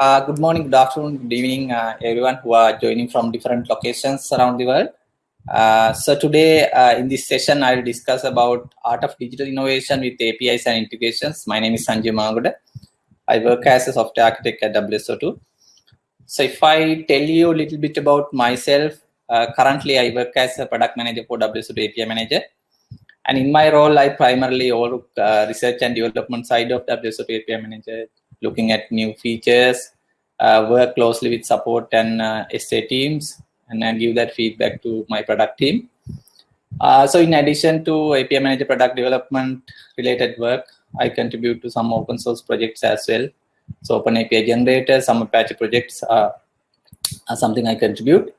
Uh, good morning, good afternoon, good evening, uh, everyone who are joining from different locations around the world. Uh, so today uh, in this session, I will discuss about art of digital innovation with APIs and integrations. My name is Sanjay Mangoda. I work as a software architect at WSO2. So if I tell you a little bit about myself, uh, currently I work as a product manager for WSO2 API manager. And in my role, I primarily work uh, research and development side of WSO2 API manager, looking at new features, uh, work closely with support and uh, SA teams, and then give that feedback to my product team. Uh, so in addition to API manager product development related work, I contribute to some open source projects as well. So Open API generator, some Apache projects are, are something I contribute.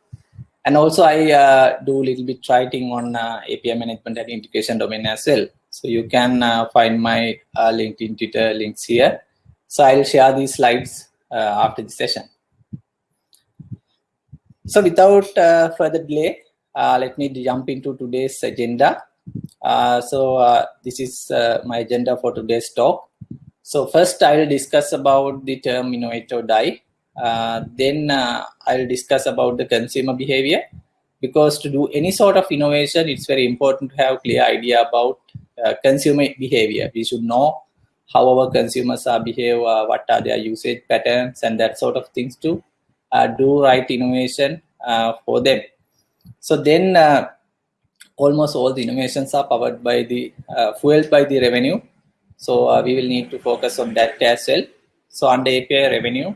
And also I uh, do a little bit writing on uh, API management and integration domain as well. So you can uh, find my uh, LinkedIn, Twitter links here. So I'll share these slides uh, after the session. So without uh, further delay, let me jump into today's agenda. so this is my agenda for today's talk. So first I will discuss about the term innovate or die. Uh, then uh, I'll discuss about the consumer behavior because to do any sort of innovation, it's very important to have clear idea about uh, consumer behavior. We should know how our consumers are behave, what are their usage patterns and that sort of things to do right innovation for them. So then almost all the innovations are powered by the, fueled by the revenue. So we will need to focus on that as well. So under API revenue,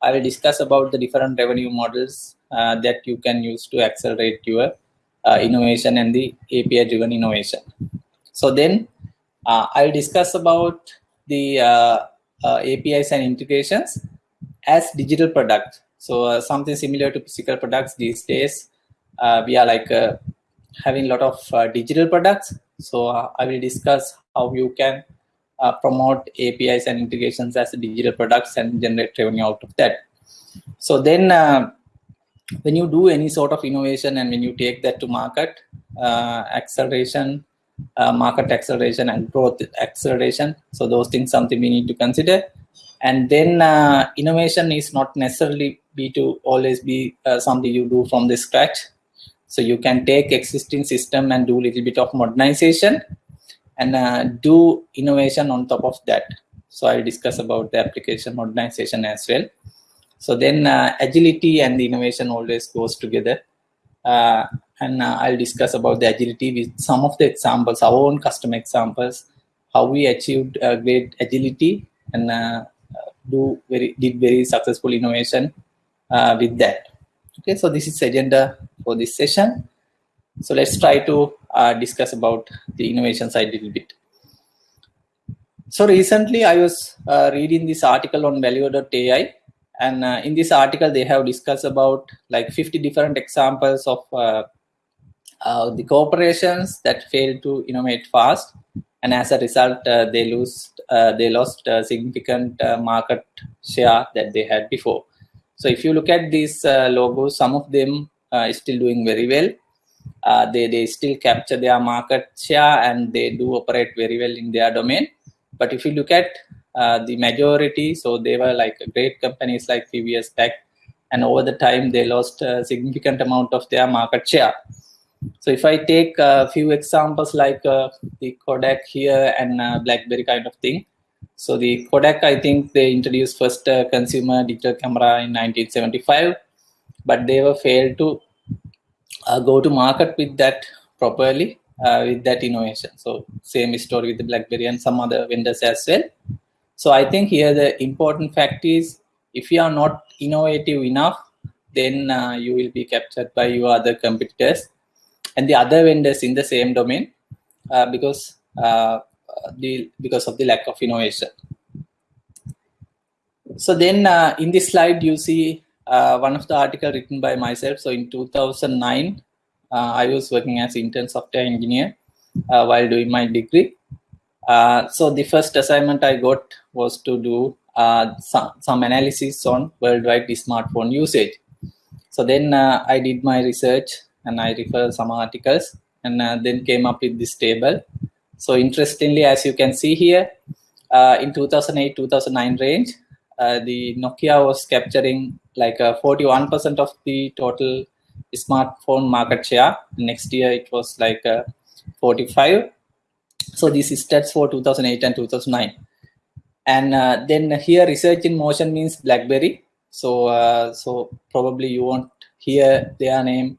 I will discuss about the different revenue models uh, that you can use to accelerate your uh, innovation and the API driven innovation. So then uh, I'll discuss about the uh, uh, APIs and integrations as digital product. So uh, something similar to physical products these days, we are like having a lot of digital products. So I will discuss how you can uh, promote APIs and integrations as digital products and generate revenue out of that. So then uh, when you do any sort of innovation and when you take that to market, uh, acceleration, market acceleration and growth acceleration. So those things something we need to consider. And then innovation is not necessarily be to always be something you do from the scratch. So you can take existing system and do a little bit of modernization and uh, do innovation on top of that. So I'll discuss about the application modernization as well. So then uh, agility and the innovation always goes together. Uh, and uh, I'll discuss about the agility with some of the examples, our own custom examples, how we achieved great agility and uh, do very did very successful innovation uh, with that. Okay, so this is agenda for this session. So let's try to uh, discuss about the innovation side a little bit. So recently I was uh, reading this article on Valuer.ai and uh, in this article they have discussed about like 50 different examples of uh, uh, the corporations that failed to innovate fast and as a result they lose they lost significant market share that they had before. So if you look at these logos, some of them are still doing very well uh, they, they still capture their market share and they do operate very well in their domain. But if you look at uh, the majority, so they were like great companies like years back, and over the time they lost a significant amount of their market share. So if I take a few examples like uh, the Kodak here and uh, BlackBerry kind of thing. So the Kodak, I think they introduced first uh, consumer digital camera in 1975, but they were failed to uh, go to market with that properly uh, with that innovation. So same story with the BlackBerry and some other vendors as well. So I think here the important fact is if you are not innovative enough, then uh, you will be captured by your other competitors and the other vendors in the same domain uh, because uh, the because of the lack of innovation. So then uh, in this slide you see uh, one of the article written by myself. So in 2009, uh, I was working as intern software engineer uh, while doing my degree. So the first assignment I got was to do some, some analysis on worldwide smartphone usage. So then I did my research and I refer some articles and then came up with this table. So interestingly, as you can see here, in 2008-2009 range, uh, the Nokia was capturing like 41% of the total smartphone market share. Next year it was like 45. So this is stats for 2008 and 2009. And uh, then here research in motion means BlackBerry. So uh, so probably you won't hear their name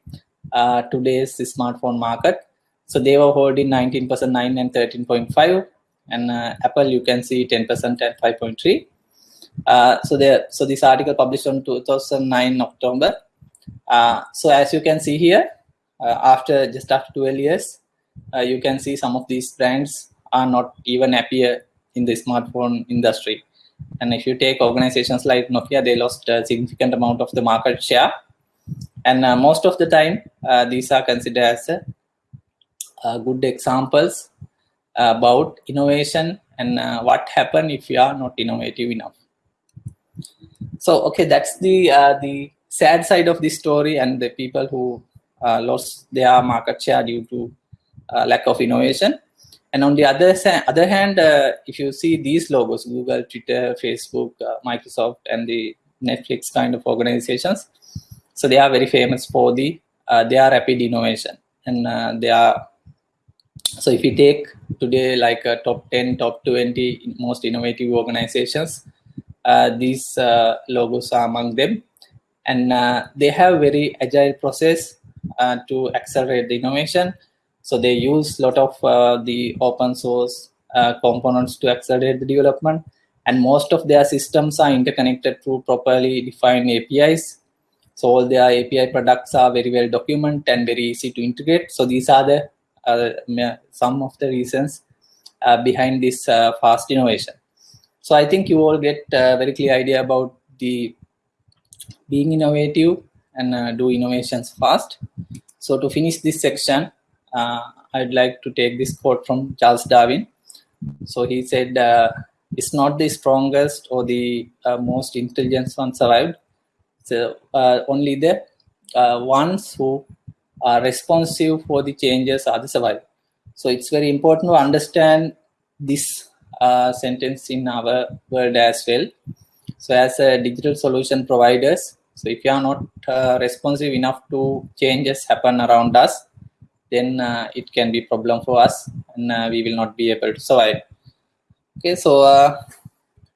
uh, today's smartphone market. So they were holding 19%, 9 and 13.5. And Apple, you can see 10% and 5.3. Uh, so there, so this article published on 2009 October. Uh, so as you can see here, uh, after just after 12 years, you can see some of these brands are not even appear in the smartphone industry. And if you take organizations like Nokia, they lost a significant amount of the market share. And uh, most of the time, uh, these are considered as uh, good examples about innovation and what happen if you are not innovative enough. So okay that's the the sad side of the story and the people who uh, lost their market share due to uh, lack of innovation. And on the other other hand uh, if you see these logos google twitter facebook microsoft and the netflix kind of organizations so they are very famous for the uh, their rapid innovation. And they are so if you take today like top 10 top 20 most innovative organizations uh, these uh, logos are among them. And uh, they have very agile process to accelerate the innovation. So they use lot of the open source components to accelerate the development. And most of their systems are interconnected through properly defined APIs. So all their API products are very well documented and very easy to integrate. So these are the uh, some of the reasons uh, behind this uh, fast innovation. So I think you all get a very clear idea about the being innovative and uh, do innovations fast. So to finish this section, uh, I'd like to take this quote from Charles Darwin. So he said, uh, it's not the strongest or the uh, most intelligent one survived. So uh, only the uh, ones who are responsive for the changes are the survive. So it's very important to understand this uh, sentence in our world as well. So as a digital solution providers, so if you are not uh, responsive enough to changes happen around us, then uh, it can be problem for us and uh, we will not be able to survive. Okay, so uh,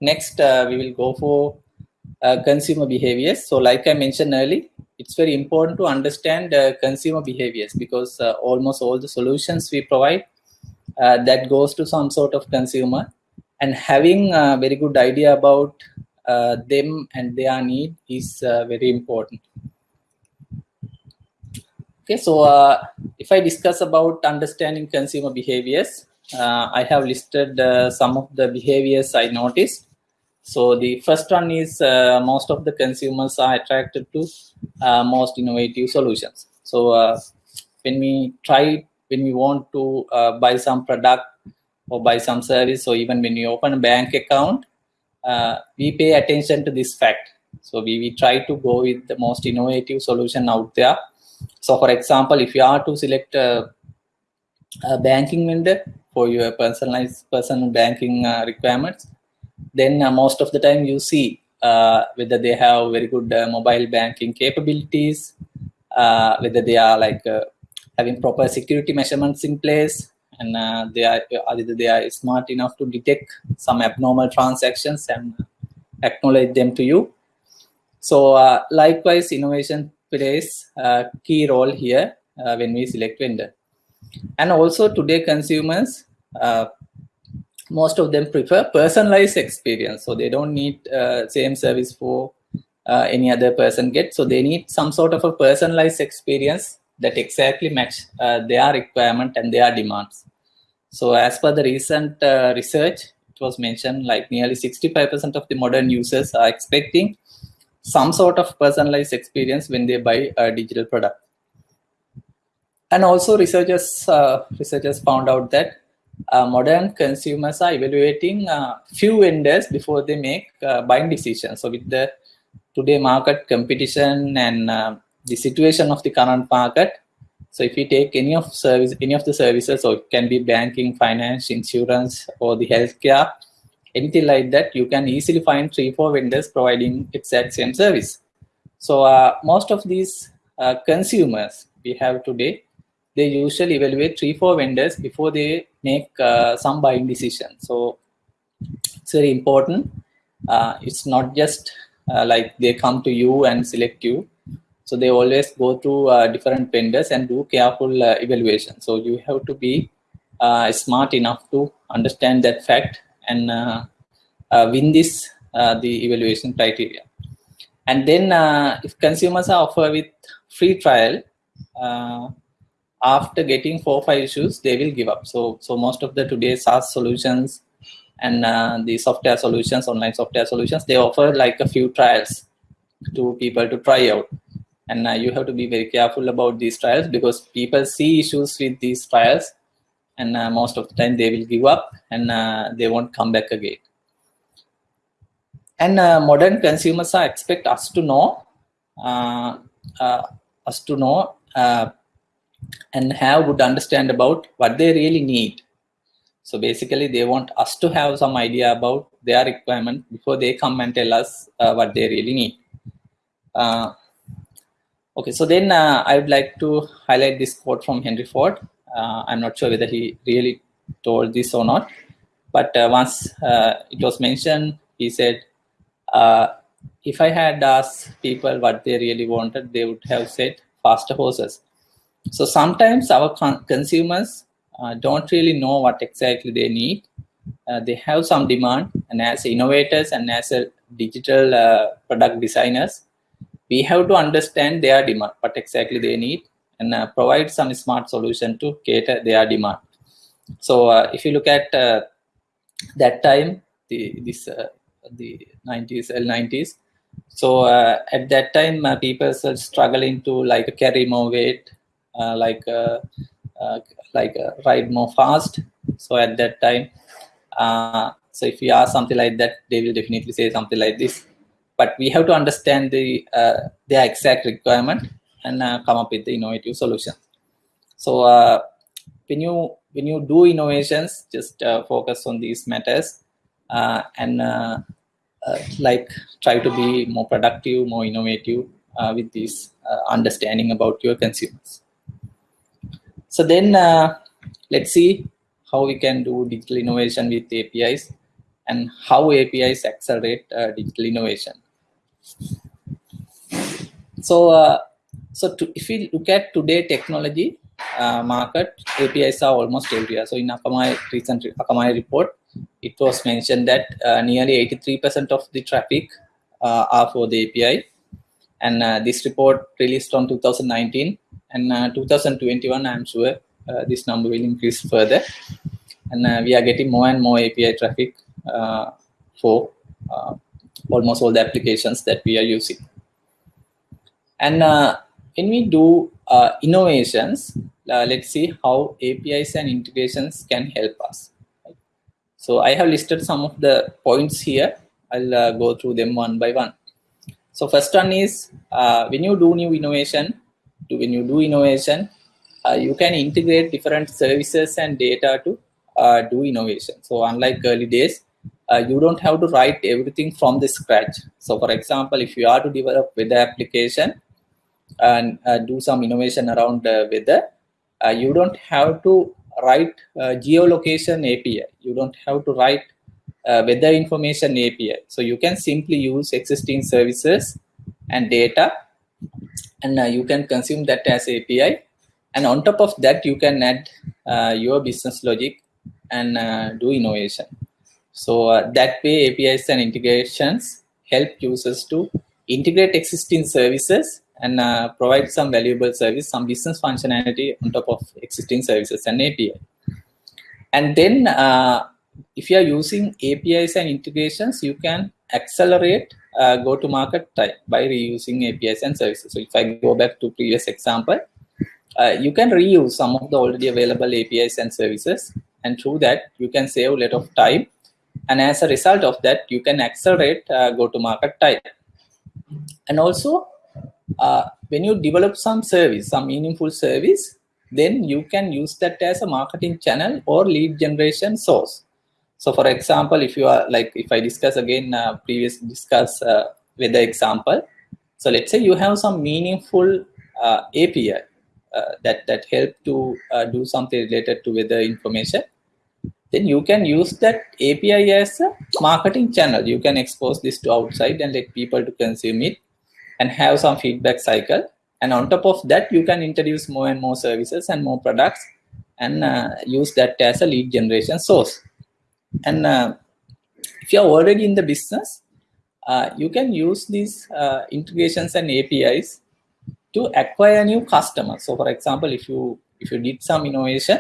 next uh, we will go for consumer behaviors. So like I mentioned earlier, it's very important to understand consumer behaviors because almost all the solutions we provide uh, that goes to some sort of consumer and having a very good idea about uh, them and their need is uh, very important okay so uh, if i discuss about understanding consumer behaviors uh, i have listed uh, some of the behaviors i noticed so the first one is most of the consumers are attracted to most innovative solutions. So when we try when we want to uh, buy some product or buy some service or even when you open a bank account uh, we pay attention to this fact. So we, we try to go with the most innovative solution out there. So for example if you are to select a, a banking vendor for your personalized personal banking uh, requirements then uh, most of the time you see uh, whether they have very good uh, mobile banking capabilities whether they are like having proper security measurements in place and uh, they are either they are smart enough to detect some abnormal transactions and acknowledge them to you. So uh, likewise innovation plays a key role here uh, when we select vendor. And also today consumers most of them prefer personalized experience so they don't need uh, same service for uh, any other person get so they need some sort of a personalized experience that exactly match uh, their requirement and their demands. So as per the recent uh, research, it was mentioned like nearly 65% of the modern users are expecting some sort of personalized experience when they buy a digital product. And also researchers, uh, researchers found out that modern consumers are evaluating uh, few vendors before they make uh, buying decisions. So with the today market competition and uh, the situation of the current market. So if you take any of service, any of the services, or it can be banking, finance, insurance, or the healthcare, anything like that, you can easily find three, four vendors providing exact same service. So uh, most of these uh, consumers we have today, they usually evaluate three, four vendors before they make uh, some buying decision. So it's very important. Uh, it's not just uh, like they come to you and select you. So they always go to uh, different vendors and do careful evaluation. So you have to be smart enough to understand that fact and win this the evaluation criteria. And then if consumers are offered with free trial, uh, after getting four or five issues, they will give up. So, so most of the today's SaaS solutions and uh, the software solutions, online software solutions, they offer like a few trials to people to try out. And uh, you have to be very careful about these trials because people see issues with these trials and uh, most of the time they will give up and uh, they won't come back again. And uh, modern consumers expect us to know uh, us to know and have good understand about what they really need. So basically they want us to have some idea about their requirement before they come and tell us uh, what they really need. Uh, okay, so then uh, I would like to highlight this quote from Henry Ford. Uh, I'm not sure whether he really told this or not, but uh, once uh, it was mentioned, he said, if I had asked people what they really wanted, they would have said faster horses so sometimes our con consumers uh, don't really know what exactly they need. Uh, they have some demand and as innovators and as a digital uh, product designers, we have to understand their demand, what exactly they need and uh, provide some smart solution to cater their demand. So uh, if you look at uh, that time, the, this, the 90s, L90s, so at that time, people are struggling to like carry more weight, uh, like uh, uh, like ride more fast. So at that time, so if you ask something like that, they will definitely say something like this. But we have to understand the their exact requirement and come up with the innovative solution. So when you when you do innovations, just focus on these matters and uh, like try to be more productive, more innovative uh, with this uh, understanding about your consumers. So then uh, let's see how we can do digital innovation with APIs and how APIs accelerate uh, digital innovation. So, uh, so to, if we look at today technology uh, market, APIs are almost everywhere. So in Akamai recent Akamai report, it was mentioned that uh, nearly 83% of the traffic uh, are for the API. And this report released on 2019 and uh, 2021 i'm sure uh, this number will increase further and uh, we are getting more and more api traffic for almost all the applications that we are using and when we do innovations let's see how apis and integrations can help us so I have listed some of the points here. I'll uh, go through them one by one. So first one is uh, when you do new innovation, when you do innovation, uh, you can integrate different services and data to uh, do innovation. So unlike early days, uh, you don't have to write everything from the scratch. So for example, if you are to develop weather application and uh, do some innovation around weather, uh, you don't have to write geolocation API. You don't have to write weather information API. So you can simply use existing services and data and uh, you can consume that as API. And on top of that, you can add uh, your business logic and uh, do innovation. So uh, that way, APIs and integrations help users to integrate existing services and uh, provide some valuable service, some business functionality on top of existing services and API. And then uh, if you are using APIs and integrations, you can accelerate uh, go to market time by reusing APIs and services. So if I go back to previous example, uh, you can reuse some of the already available APIs and services. And through that, you can save a lot of time. And as a result of that, you can accelerate uh, go to market time. And also, uh, when you develop some service, some meaningful service, then you can use that as a marketing channel or lead generation source. So for example, if you are like, if I discuss again, uh, previous discuss uh, with the example. So let's say you have some meaningful uh, API uh, that, that help to uh, do something related to weather information. Then you can use that API as a marketing channel. You can expose this to outside and let people to consume it and have some feedback cycle. And on top of that, you can introduce more and more services and more products and uh, use that as a lead generation source. And uh, if you're already in the business, uh, you can use these uh, integrations and APIs to acquire new customers. So for example, if you if you did some innovation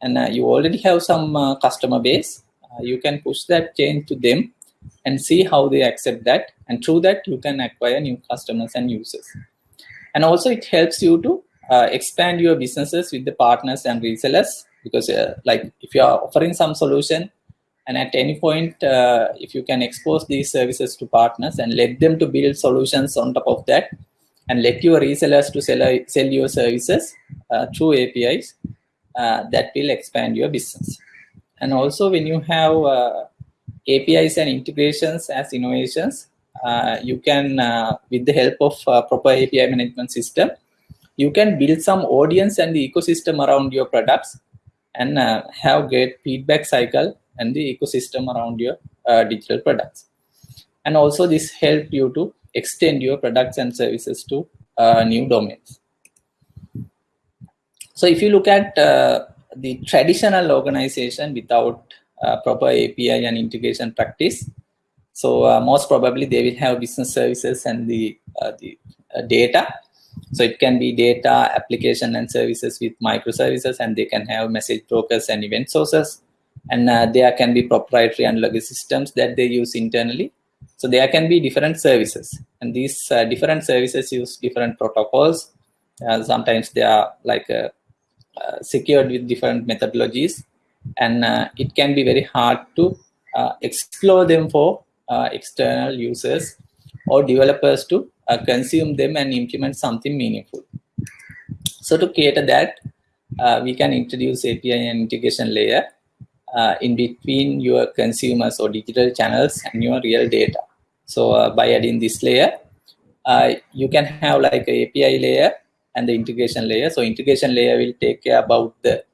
and uh, you already have some uh, customer base, you can push that change to them and see how they accept that. And through that, you can acquire new customers and users. And also it helps you to expand your businesses with the partners and resellers because like if you are offering some solution and at any point uh, if you can expose these services to partners and let them to build solutions on top of that and let your resellers to sell, sell your services uh, through apis uh, that will expand your business. And also when you have uh, apis and integrations as innovations uh, you can uh, with the help of proper api management system you can build some audience and the ecosystem around your products and have great feedback cycle and the ecosystem around your uh, digital products. And also this help you to extend your products and services to uh, new domains. So if you look at uh, the traditional organization without uh, proper API and integration practice, so uh, most probably they will have business services and the, uh, the data. So it can be data, application and services with microservices and they can have message brokers and event sources and uh, there can be proprietary and legacy systems that they use internally. So there can be different services and these uh, different services use different protocols. Uh, sometimes they are like uh, uh, secured with different methodologies and uh, it can be very hard to explore them for external users or developers to consume them and implement something meaningful. So to cater that, we can introduce API and integration layer uh, in between your consumers or digital channels and your real data. So uh, by adding this layer, uh, you can have like a API layer and the integration layer. So integration layer will take care about the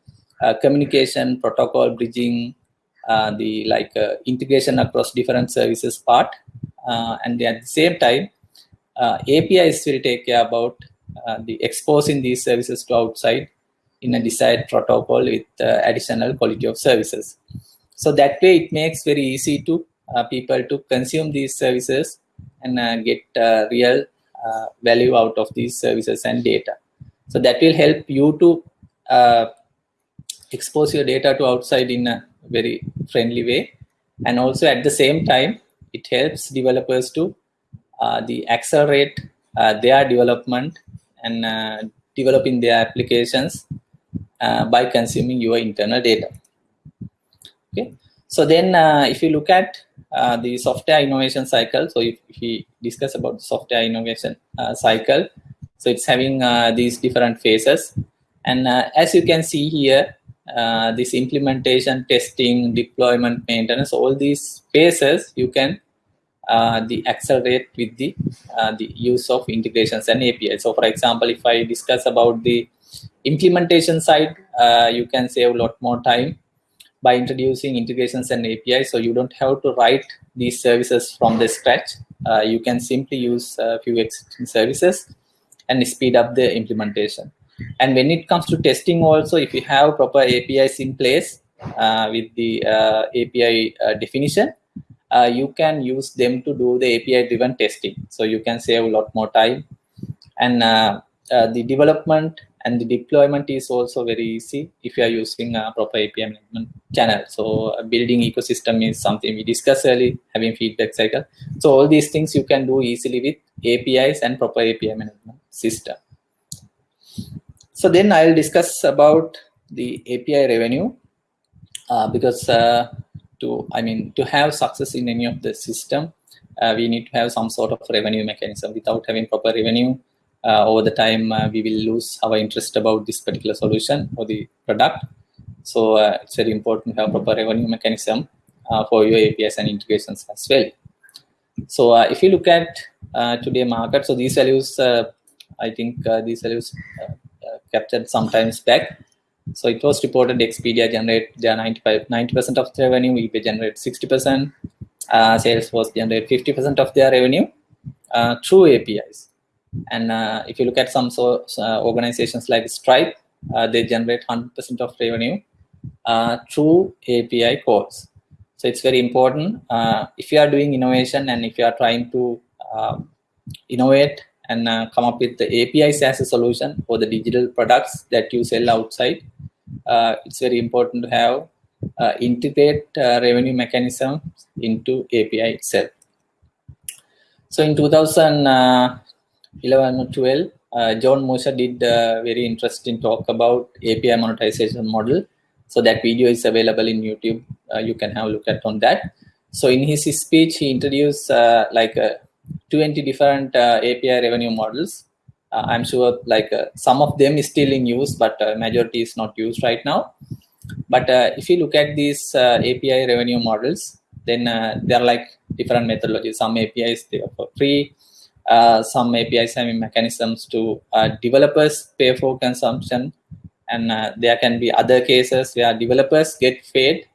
uh, communication, protocol bridging, uh, the like uh, integration across different services part. and at the same time, APIs will take care about the exposing these services to outside in a desired protocol with uh, additional quality of services. So that way it makes very easy to uh, people to consume these services and uh, get uh, real uh, value out of these services and data. So that will help you to uh, expose your data to outside in a very friendly way. And also at the same time, it helps developers to the accelerate their development and developing their applications uh, by consuming your internal data. Okay, so then uh, if you look at uh, the software innovation cycle, so if, if we discuss about the software innovation uh, cycle, so it's having uh, these different phases, and uh, as you can see here, this implementation, testing, deployment, maintenance, all these phases you can the accelerate with the the use of integrations and APIs. So, for example, if I discuss about the implementation side, uh, you can save a lot more time by introducing integrations and APIs. So you don't have to write these services from the scratch. Uh, you can simply use a few existing services and speed up the implementation. And when it comes to testing also, if you have proper APIs in place uh, with the uh, API uh, definition, uh, you can use them to do the API driven testing. So you can save a lot more time. And the development and the deployment is also very easy if you are using a proper API management channel. So building ecosystem is something we discussed earlier, having feedback cycle. So all these things you can do easily with APIs and proper API management system. So then I'll discuss about the API revenue uh, because uh, to I mean to have success in any of the system, uh, we need to have some sort of revenue mechanism. Without having proper revenue, over the time uh, we will lose our interest about this particular solution or the product. So uh, it's very important to have proper revenue mechanism. for your APIs and integrations as well. So if you look at today market, so these values, I think these values captured sometimes back. So it was reported Expedia generate their 95, 90% of their revenue, eBay generate 60%, uh, Salesforce generate 50% of their revenue uh, through APIs. And uh, if you look at some so, uh, organizations like Stripe, uh, they generate 100% of revenue uh, through API calls. So it's very important. if you are doing innovation and if you are trying to um, innovate and uh, come up with the APIs as a solution for the digital products that you sell outside. Uh, it's very important to have uh, integrate uh, revenue mechanism into API itself. So in 2011 or 12, uh, John Musser did a very interesting talk about API monetization model. So that video is available in YouTube. Uh, you can have a look at on that. So in his speech, he introduced like a 20 different uh, API revenue models. Uh, I'm sure like uh, some of them is still in use, but majority is not used right now. But if you look at these API revenue models, then there are like different methodologies. Some APIs they are for free. Uh, some APIs have mechanisms to uh, developers pay for consumption, and uh, there can be other cases where developers get paid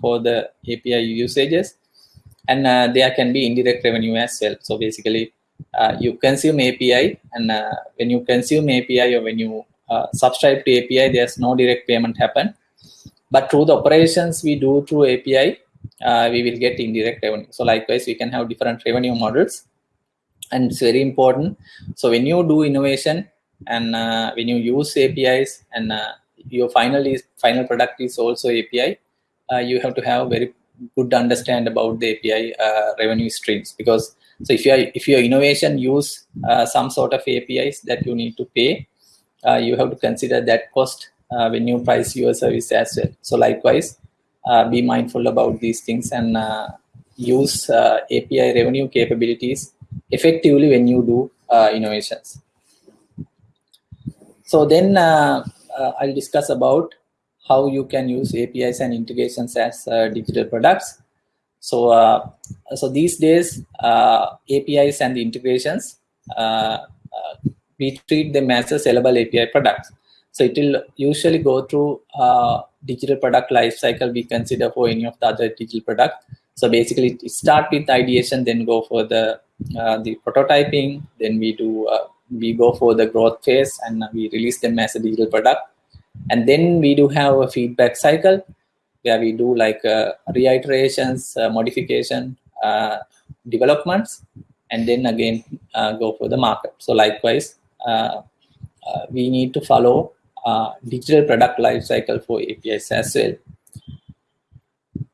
for the API usages, and uh, there can be indirect revenue as well. So basically, uh, you consume API, and uh, when you consume API or when you uh, subscribe to API, there's no direct payment happen. But through the operations we do through API, uh, we will get indirect revenue. So likewise, we can have different revenue models, and it's very important. So when you do innovation and uh, when you use APIs and your final is final product is also API, you have to have very good understand about the API uh, revenue streams because so if your if your innovation use uh, some sort of APIs that you need to pay, uh, you have to consider that cost uh, when you price your service as well. So likewise, uh, be mindful about these things and uh, use API revenue capabilities effectively when you do innovations. So then I'll discuss about how you can use APIs and integrations as uh, digital products. So, uh, so these days, uh, APIs and integrations, uh, uh, we treat them as a sellable API products. So it will usually go through uh, digital product lifecycle we consider for any of the other digital product. So basically, start with ideation, then go for the the prototyping, then we do we go for the growth phase, and we release them as a digital product. And then we do have a feedback cycle where we do like uh, reiterations uh, modification uh, developments and then again uh, go for the market. So likewise uh, uh, we need to follow digital product life cycle for apis as well.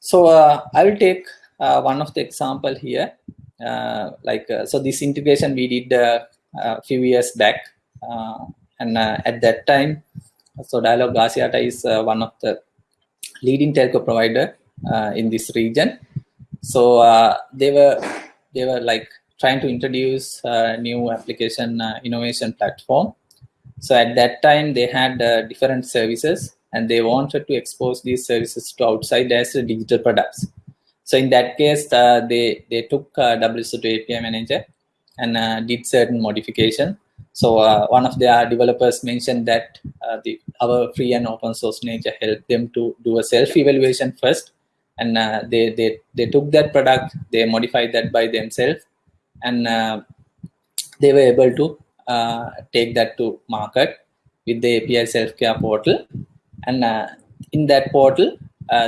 So i will take one of the example here Uh, like uh, so this integration we did uh, a few years back and at that time so Dialog Axiata is uh, one of the leading telco provider uh, in this region. So uh, they were they were like trying to introduce a new application innovation platform. So at that time they had different services and they wanted to expose these services to outside as digital products. So in that case, uh, they they took uh, WSO2 API Manager and uh, did certain modification. So uh, one of their developers mentioned that uh, the our free and open source nature helped them to do a self evaluation first, and uh, they they they took that product, they modified that by themselves, and they were able to take that to market with the API self care portal, and in that portal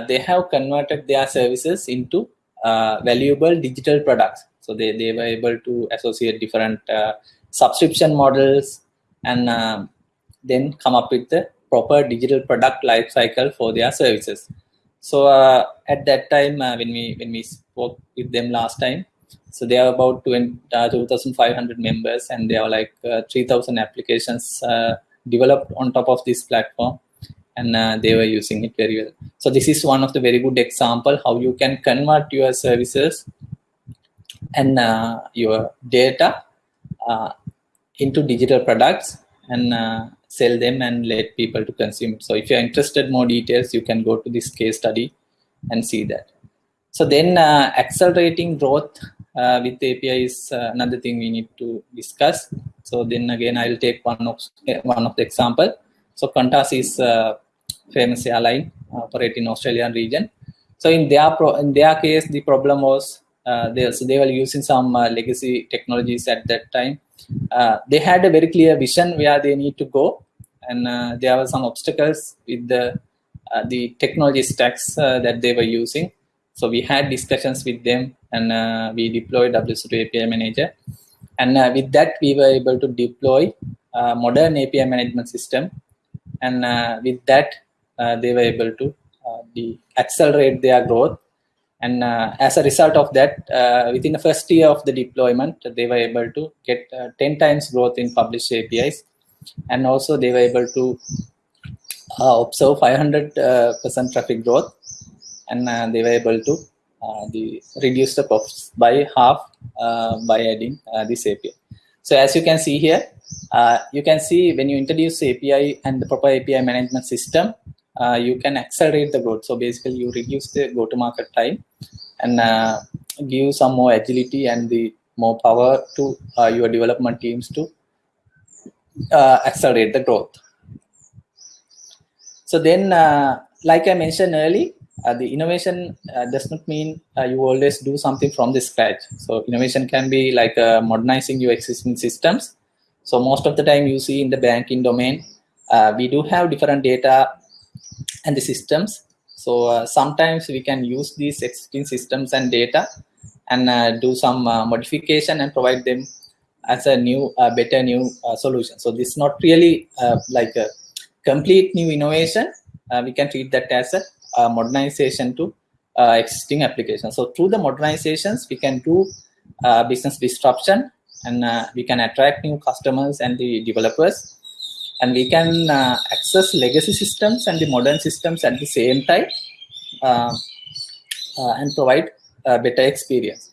they have converted their services into valuable digital products. So they, they were able to associate different subscription models, and uh, then come up with the proper digital product life cycle for their services. So uh, at that time, uh, when we when we spoke with them last time, so they are about 20, uh, 2,500 members, and they are like uh, 3,000 applications uh, developed on top of this platform, and uh, they were using it very well. So this is one of the very good example how you can convert your services and uh, your data uh, into digital products and uh, sell them and let people to consume. So if you're interested more details, you can go to this case study and see that. So then uh, accelerating growth with API is another thing we need to discuss. So then again, I'll take one of one of the example. So Qantas is a famous airline uh, operate in Australian region. So in their pro in their case, the problem was uh, they, so they were using some uh, legacy technologies at that time. Uh, they had a very clear vision where they need to go, and uh, there were some obstacles with the the technology stacks that they were using. So we had discussions with them, and we deployed WSO2 API Manager, and with that we were able to deploy a modern API management system, and uh, with that uh, they were able to uh, the accelerate their growth and uh, as a result of that, uh, within the first year of the deployment, they were able to get uh, 10 times growth in published APIs. And also they were able to observe 500% traffic growth. And they were able to the, reduce the costs by half by adding this API. So as you can see here, uh, you can see when you introduce API and the proper API management system, uh, you can accelerate the growth. So basically you reduce the go-to-market time and uh, give some more agility and the more power to uh, your development teams to uh, accelerate the growth. So then, uh, like I mentioned uh, the innovation does not mean you always do something from the scratch. So innovation can be like modernizing your existing systems. So most of the time you see in the banking domain, we do have different data and the systems. So uh, sometimes we can use these existing systems and data and uh, do some uh, modification and provide them as a new, uh, better new uh, solution. So this is not really uh, like a complete new innovation. we can treat that as a, modernization to existing applications. So through the modernizations, we can do business disruption and we can attract new customers and the developers. And we can uh, access legacy systems and the modern systems at the same time uh, uh, and provide a better experience.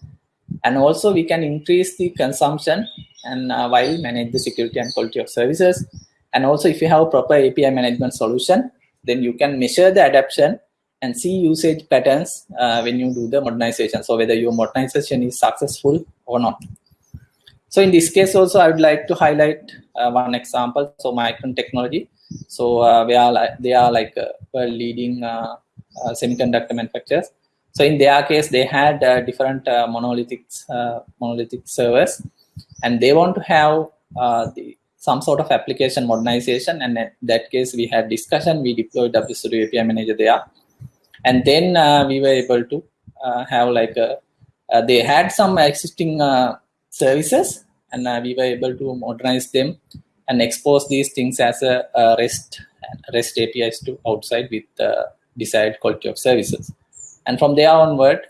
And also we can increase the consumption and uh, while manage the security and quality of services. And also if you have a proper api management solution then you can measure the adoption and see usage patterns uh, when you do the modernization. So whether your modernization is successful or not so in this case also, I would like to highlight uh, one example. So Micron Technology. So uh, we are like, they are like uh, leading uh, uh, semiconductor manufacturers. So in their case, they had uh, different monolithic monolithic servers, and they want to have the some sort of application modernization. And in that case, we had discussion. We deployed WSO2 API Manager there, and then we were able to have like a, they had some existing services and uh, we were able to modernize them and expose these things as a, a REST REST APIs to outside with uh, desired quality of services. And from there onward,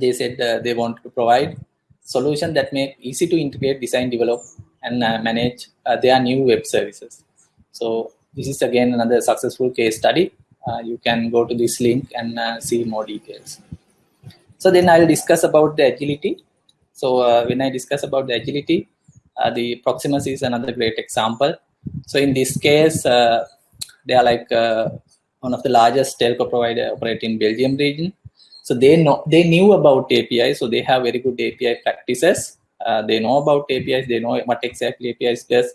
they said uh, they want to provide solution that make easy to integrate, design, develop, and uh, manage uh, their new web services. So this is again another successful case study. Uh, you can go to this link and uh, see more details. So then I'll discuss about the agility so uh, when I discuss about the agility, uh, the Proximus is another great example. So in this case, uh, they are like one of the largest telco provider operating in Belgium region. So they know they knew about API, so they have very good API practices. Uh, they know about APIs, they know what exactly APIs does,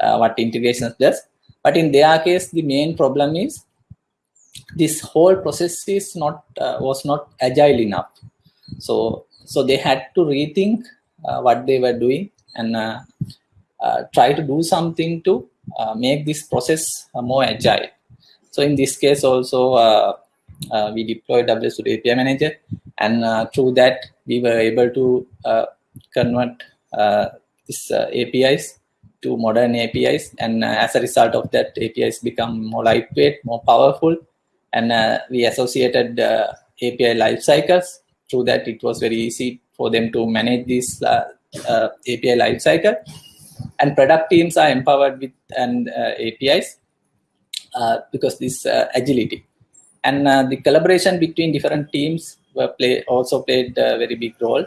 uh, what integrations does. But in their case, the main problem is this whole process is not uh, was not agile enough. So so they had to rethink uh, what they were doing and uh, uh, try to do something to uh, make this process uh, more agile. So in this case also, uh, we deployed WSO2 API Manager and through that we were able to convert these APIs to modern APIs and as a result of that APIs become more lightweight, more powerful and we associated API life cycles through that it was very easy for them to manage this uh, uh, API lifecycle. And product teams are empowered with and uh, APIs uh, because this uh, agility. And the collaboration between different teams were play also played a very big role.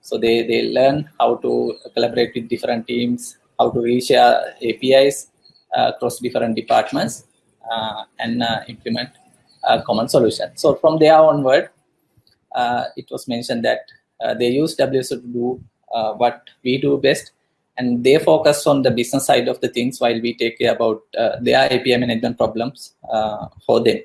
So they, they learn how to collaborate with different teams, how to reshare APIs across different departments and implement a common solution. So from there onward, uh, it was mentioned that uh, they use WSO to do uh, what we do best, and they focus on the business side of the things while we take care about uh, their API management problems uh, for them.